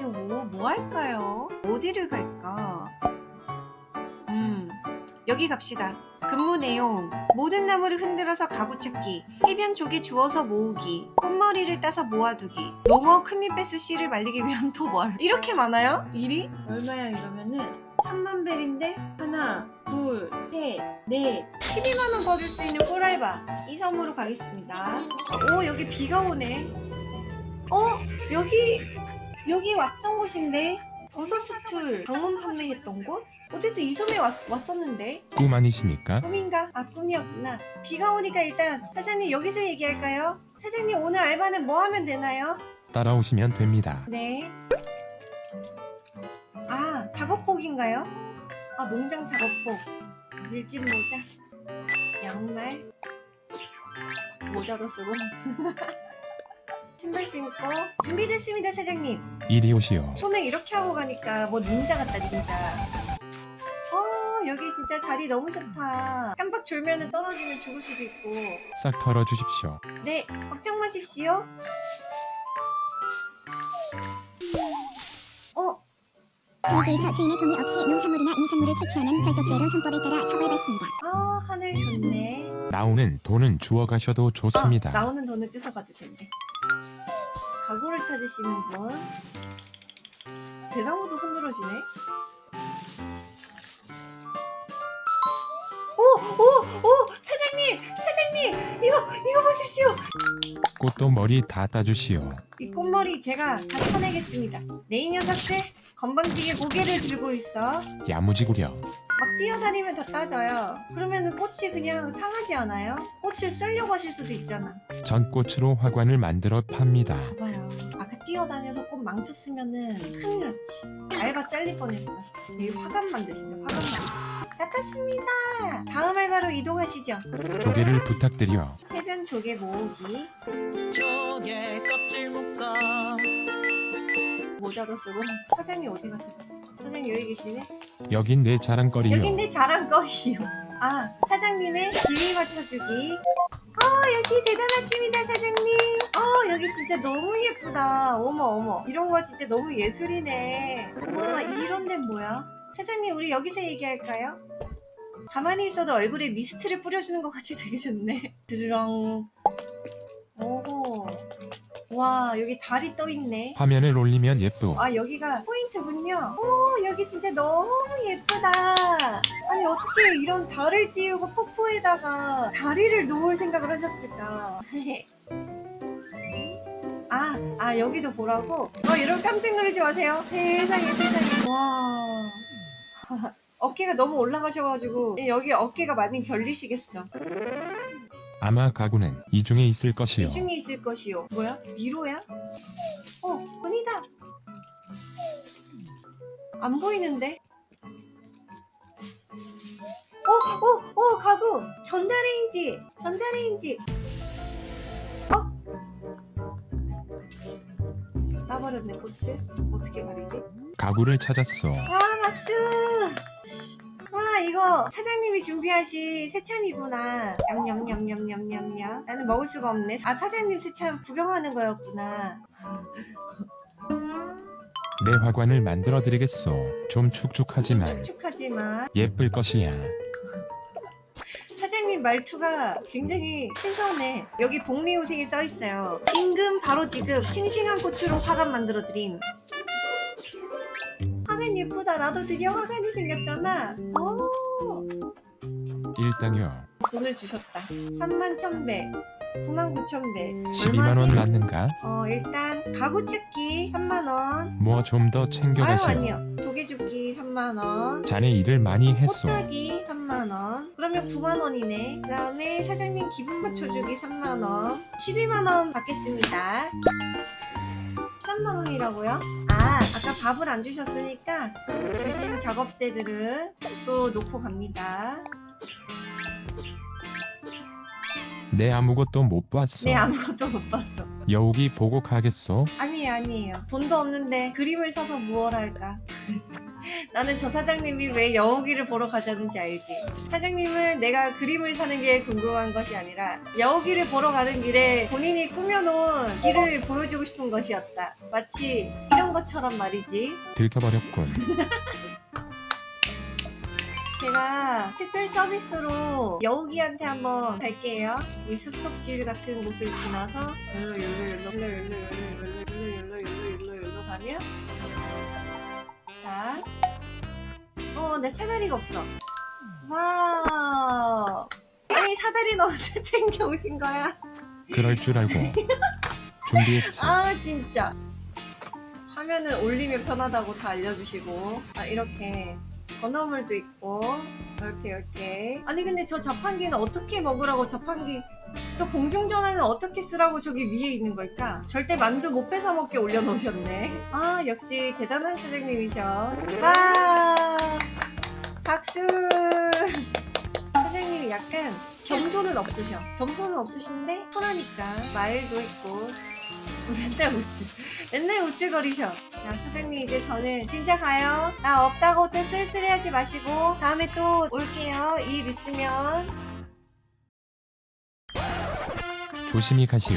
이거 뭐, 뭐 할까요? 어디를 갈까? 음, 여기 갑시다. 근무 내용. 모든 나무를 흔들어서 가구 찾기. 해변 조개 주워서 모으기. 꽃머리를 따서 모아두기. 농어 큰잎베스 씨를 말리기 위한 도벌. 이렇게 많아요? 일이? 얼마야 이러면은? 3만 벨인데? 하나 둘셋넷. 12만원 벌을 수 있는 꿀알바. 이 섬으로 가겠습니다. 오 여기 비가 오네 어? 여기 여기 왔던 곳인데 버섯 수출 방문 판매했던 곳? 어쨌든 이 섬에 왔, 왔었는데 꿈 아니십니까? 꿈인가? 아 꿈이었구나 비가 오니까 일단 사장님 여기서 얘기할까요? 사장님 오늘 알바는 뭐 하면 되나요? 따라오시면 됩니다. 네. 아 작업복인가요? 아 농장 작업복 밀짚 모자 양말 모자도 쓰고 신발 신고 준비됐습니다 사장님. 이리 오시오. 손을 이렇게 하고 가니까 뭐 닌자 같다 닌자. 어 여기 진짜 자리 너무 좋다. 깜빡 졸면은 떨어지면 죽을 수도 있고. 싹 털어주십시오. 네 걱정 마십시오. 어 사무소에서 주인의 동의 없이 농산물이나 임산물을 채취하는 절도죄로 형법에 따라 처벌받습니다. 아, 하늘 좋네 나오는 돈은 주워 가셔도 아, 좋습니다. 나오는 돈을 뜯어가도 텐데 가구를 찾으시는 분 대나무도 흔들어지네 오! 오! 오! 사장님! 사장님! 이거! 이거 보십시오! 꽃도 머리 다 따주시오. 이 꽃 머리 제가 다 쳐내겠습니다 네이 녀석들 건방지게 고개를 들고 있어 막 야무지구려. 뛰어다니면 다 따져요 그러면 꽃이 그냥 상하지 않아요? 꽃을 쓰려고 하실 수도 있잖아 전 꽃으로 화관을 만들어 팝니다. 봐봐요. 아까 뛰어다녀서 꽃 망쳤으면은 큰일 났지. 알바 잘릴 뻔했어. 여기 화관 만드신다. 화관 만드신다. 닦았습니다. 다음 알바로 이동하시죠. 조개를 부탁드려. 해변 조개 모으기. 조개 껍질 묶어 모자도 쓰고. 사장님 어디 가셨지? 사장님 여기 계시네? 여긴 내 자랑거리요. 여긴 내 자랑거리요. 아, 사장님의 비위 맞춰주기. 어, 역시 대단하십니다, 사장님. 어, 여기 진짜 너무 예쁘다. 어머, 어머. 이런 거 진짜 너무 예술이네. 와, 이런 데는 뭐야? 사장님, 우리 여기서 얘기할까요? 가만히 있어도 얼굴에 미스트를 뿌려주는 것 같이 되게 좋네. 드르렁. 오호. 와, 여기 달이 떠있네. 화면을 올리면 예쁘. 아 여기가 포인트군요 오 여기 진짜 너무 예쁘다 아니 어떻게 이런 달을 띄우고 폭포에다가 다리를 놓을 생각을 하셨을까 아, 아 여기도 보라고? 어 여러분 깜짝 놀라지 마세요 세상에 세상에 와 어깨가 너무 올라가셔가지고 여기 어깨가 많이 결리시겠어 아마 가구는 이 중에 있을 것이요. 이 중에 있을 것이요 뭐야? 미로야? 어 은이다 안 보이는데? 어, 어, 어, 가구! 전자레인지! 전자레인지! 어? 따버렸네, 꽃을. 어떻게 가리지? 가구를 찾았소. 와, 박수! 와, 이거 사장님이 준비하신 새참이구나. 냠냠냠냠냠냠냠. 나는 먹을 수가 없네. 아, 사장님 새참 구경하는 거였구나. 내 화관을 만들어 드리겠소. 좀 축축하지만 축축하지만 예쁠 것이야. 사장님 말투가 굉장히 신선해. 여기 복리후생이 써 있어요. 임금 바로 지급, 싱싱한 고추로 화관 만들어 드림. 예쁘다. 나도 드디어 화관이 생겼잖아. 오, 일당요. 돈을 주셨다. 3만 1000배, 9만 9천배. 12만원 맞는가? 어, 일단 가구 찾기 3만원. 뭐 좀 더 챙겨가시오. 아니요. 조개 줍기 3만원. 자네 일을 많이 했소. 꽃따기 3만원 그러면 9만원이네 그 다음에 사장님 기분 맞춰주기 3만원 12만원 받겠습니다 3만 원이라고요? 아 아까 밥을 안 주셨으니까 주신 작업대들은 또 놓고 갑니다 내 아무것도 못 봤소. 네 아무것도 못 봤어 여우기 보고 가겠소. 아니에요 아니에요 돈도 없는데 그림을 사서 무얼 할까 나는 저 사장님이 왜 여우기를 보러 가자는지 알지. 사장님은 내가 그림을 사는 게 궁금한 것이 아니라 여우기를 보러 가는 길에 본인이 꾸며놓은 길을 보여주고 싶은 것이었다. 마치 이런 것처럼 말이지. 들켜버렸군. 제가 특별 서비스로 여우기한테 한번 갈게요. 이 숲속길 같은 곳을 지나서 열로 열로 열로 열로 열로 열로 열로 열로 열로 열로 가면 자, 어, 내 사다리가 없어. 와, 아니 사다리는 언제 챙겨 오신 거야? 그럴 줄 알고 준비했지. 아 진짜. 화면을 올리면 편하다고 다 알려주시고 아 이렇게 건어물도 있고 이렇게 이렇게 아니 근데 저 자판기는 어떻게 먹으라고 자판기 저 공중전화는 어떻게 쓰라고 저기 위에 있는 걸까? 절대 만두 못 뺏어 먹게 올려놓으셨네. 아 역시 대단한 사장님이셔. 와! 박수! 사장님이 약간 겸손은 없으셔. 겸손은 없으신데 편하니까 마일도 있고 맨날 우쭐 맨날 우쭐거리셔. 자 사장님 이제 저는 진짜 가요. 나 없다고 또 쓸쓸해하지 마시고 다음에 또 올게요. 일 있으면 조심히 가시오.